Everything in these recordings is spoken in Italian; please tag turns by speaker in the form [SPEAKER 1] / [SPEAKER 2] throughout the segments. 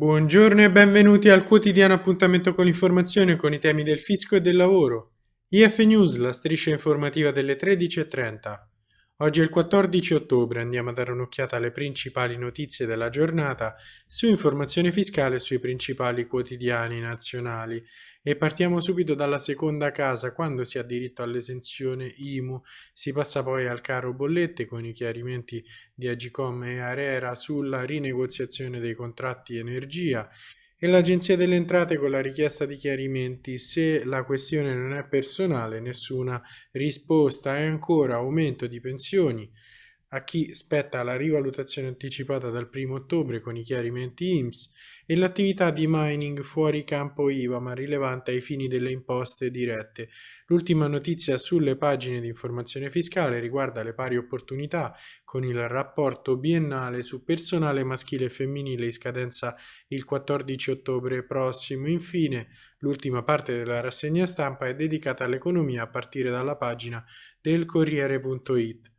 [SPEAKER 1] Buongiorno e benvenuti al quotidiano appuntamento con l'informazione con i temi del fisco e del lavoro. IF News, la striscia informativa delle 13.30. Oggi è il 14 ottobre, andiamo a dare un'occhiata alle principali notizie della giornata su informazione fiscale sui principali quotidiani nazionali. E partiamo subito dalla seconda casa, quando si ha diritto all'esenzione IMU, si passa poi al caro bollette con i chiarimenti di Agicom e Arera sulla rinegoziazione dei contratti energia e l'Agenzia delle Entrate con la richiesta di chiarimenti. Se la questione non è personale, nessuna risposta. E ancora aumento di pensioni a chi spetta la rivalutazione anticipata dal 1 ottobre con i chiarimenti IMSS e l'attività di mining fuori campo IVA ma rilevante ai fini delle imposte dirette. L'ultima notizia sulle pagine di informazione fiscale riguarda le pari opportunità con il rapporto biennale su personale maschile e femminile in scadenza il 14 ottobre prossimo. Infine, l'ultima parte della rassegna stampa è dedicata all'economia a partire dalla pagina del Corriere.it.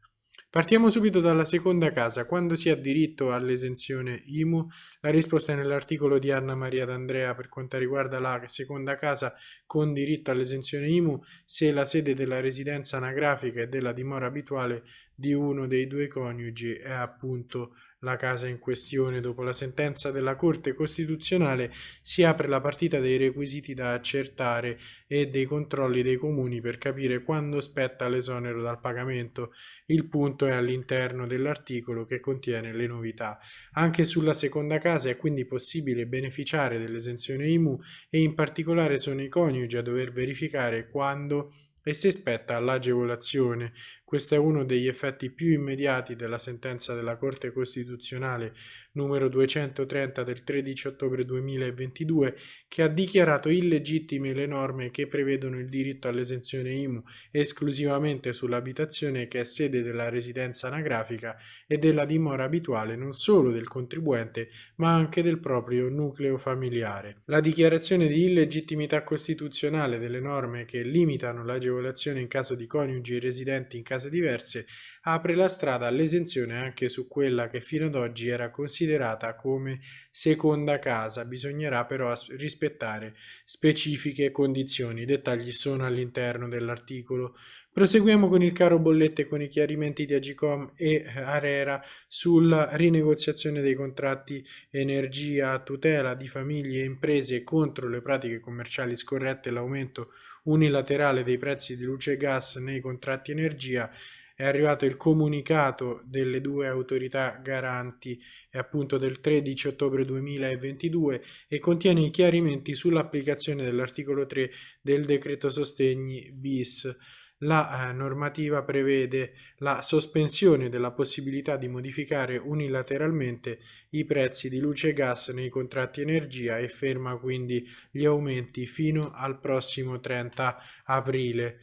[SPEAKER 1] Partiamo subito dalla seconda casa. Quando si ha diritto all'esenzione IMU? La risposta è nell'articolo di Anna Maria D'Andrea per quanto riguarda la seconda casa con diritto all'esenzione IMU se la sede della residenza anagrafica e della dimora abituale di uno dei due coniugi è appunto la casa in questione. Dopo la sentenza della Corte Costituzionale si apre la partita dei requisiti da accertare e dei controlli dei comuni per capire quando spetta l'esonero dal pagamento. Il punto è all'interno dell'articolo che contiene le novità. Anche sulla seconda casa è quindi possibile beneficiare dell'esenzione IMU e in particolare sono i coniugi a dover verificare quando e si spetta l'agevolazione. Questo è uno degli effetti più immediati della sentenza della Corte Costituzionale numero 230 del 13 ottobre 2022 che ha dichiarato illegittime le norme che prevedono il diritto all'esenzione IMU esclusivamente sull'abitazione che è sede della residenza anagrafica e della dimora abituale non solo del contribuente ma anche del proprio nucleo familiare. La dichiarazione di illegittimità costituzionale delle norme che limitano l'agevolazione in caso di coniugi residenti in case diverse apre la strada all'esenzione anche su quella che fino ad oggi era considerata come seconda casa. Bisognerà però rispettare specifiche condizioni. I dettagli sono all'interno dell'articolo. Proseguiamo con il caro bollette con i chiarimenti di Agicom e Arera sulla rinegoziazione dei contratti energia a tutela di famiglie e imprese contro le pratiche commerciali scorrette e l'aumento unilaterale dei prezzi di luce e gas nei contratti energia è arrivato il comunicato delle due autorità garanti appunto del 13 ottobre 2022 e contiene i chiarimenti sull'applicazione dell'articolo 3 del decreto sostegni bis. La eh, normativa prevede la sospensione della possibilità di modificare unilateralmente i prezzi di luce e gas nei contratti energia e ferma quindi gli aumenti fino al prossimo 30 aprile.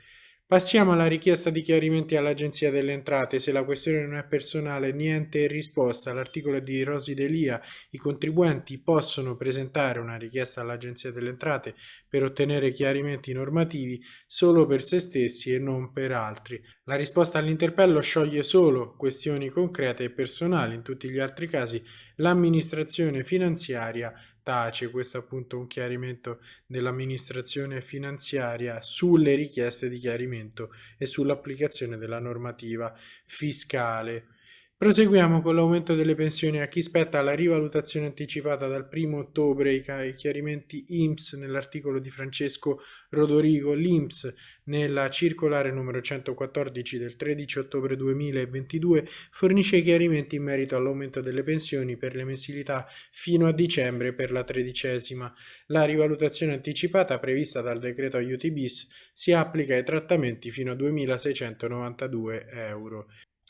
[SPEAKER 1] Passiamo alla richiesta di chiarimenti all'Agenzia delle Entrate. Se la questione non è personale, niente risposta. L'articolo di Rosi Delia, i contribuenti possono presentare una richiesta all'Agenzia delle Entrate per ottenere chiarimenti normativi solo per se stessi e non per altri. La risposta all'interpello scioglie solo questioni concrete e personali. In tutti gli altri casi l'amministrazione finanziaria tace, questo è appunto un chiarimento dell'amministrazione finanziaria sulle richieste di chiarimento e sull'applicazione della normativa fiscale. Proseguiamo con l'aumento delle pensioni a chi spetta la rivalutazione anticipata dal 1 ottobre, i, chiarimenti IMSS nell'articolo di Francesco Rodorigo, l'IMSS nella circolare numero 114 del 13 ottobre 2022 fornisce i chiarimenti in merito all'aumento delle pensioni per le mensilità fino a dicembre per la tredicesima. La rivalutazione anticipata prevista dal decreto aiuti bis si applica ai trattamenti fino a 2.692 euro.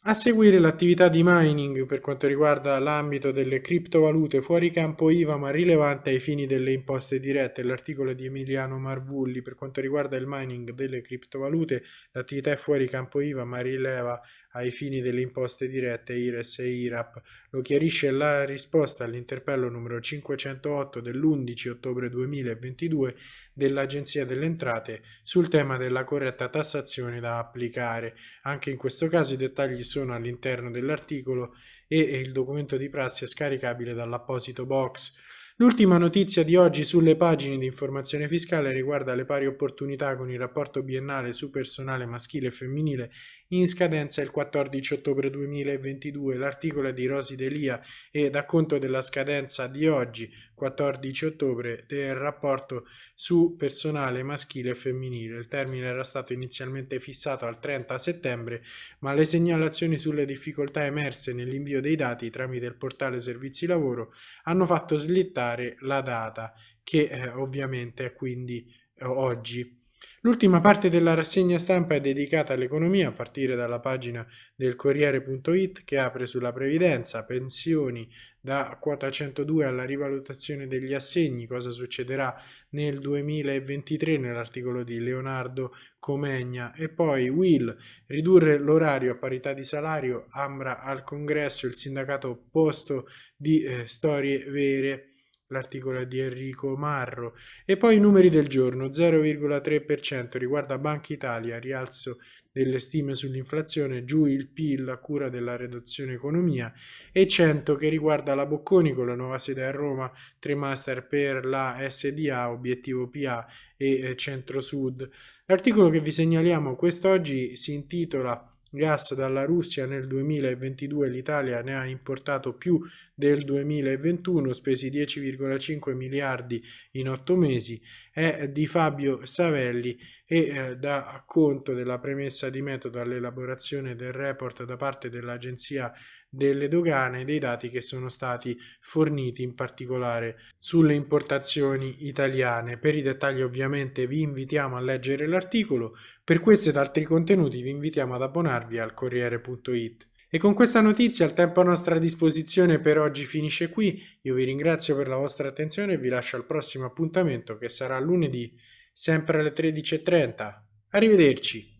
[SPEAKER 1] A seguire l'attività di mining per quanto riguarda l'ambito delle criptovalute fuori campo IVA ma rilevante ai fini delle imposte dirette, l'articolo di Emiliano Marvulli per quanto riguarda il mining delle criptovalute, l'attività è fuori campo IVA ma rileva ai fini delle imposte dirette IRES e IRAP. Lo chiarisce la risposta all'interpello numero 508 dell'11 ottobre 2022 dell'Agenzia delle Entrate sul tema della corretta tassazione da applicare. Anche in questo caso i dettagli sono all'interno dell'articolo e il documento di prassi è scaricabile dall'apposito box. L'ultima notizia di oggi sulle pagine di informazione fiscale riguarda le pari opportunità con il rapporto biennale su personale maschile e femminile in scadenza il 14 ottobre 2022. L'articolo è di Rosi Delia e da conto della scadenza di oggi, 14 ottobre, del rapporto su personale maschile e femminile. Il termine era stato inizialmente fissato al 30 settembre, ma le segnalazioni sulle difficoltà emerse nell'invio dei dati tramite il portale Servizi Lavoro hanno fatto slittare la data che eh, ovviamente è quindi eh, oggi. L'ultima parte della rassegna stampa è dedicata all'economia a partire dalla pagina del Corriere.it che apre sulla previdenza, pensioni da quota 102 alla rivalutazione degli assegni, cosa succederà nel 2023 nell'articolo di Leonardo Comegna. E poi Will, ridurre l'orario a parità di salario, Ambra al congresso, il sindacato opposto di eh, storie vere l'articolo è di Enrico Marro. E poi i numeri del giorno 0,3% riguarda Banca Italia rialzo delle stime sull'inflazione giù il PIL a cura della redazione economia e 100 che riguarda la Bocconi con la nuova sede a Roma 3 master per la SDA obiettivo PA e eh, centro sud. L'articolo che vi segnaliamo quest'oggi si intitola gas dalla Russia nel 2022 l'Italia ne ha importato più del 2021, spesi 10,5 miliardi in otto mesi, è di Fabio Savelli e eh, dà conto della premessa di metodo all'elaborazione del report da parte dell'Agenzia delle dogane dei dati che sono stati forniti in particolare sulle importazioni italiane. Per i dettagli ovviamente vi invitiamo a leggere l'articolo, per questo ed altri contenuti vi invitiamo ad abbonarvi al Corriere.it. E con questa notizia il tempo a nostra disposizione per oggi finisce qui, io vi ringrazio per la vostra attenzione e vi lascio al prossimo appuntamento che sarà lunedì sempre alle 13.30. Arrivederci!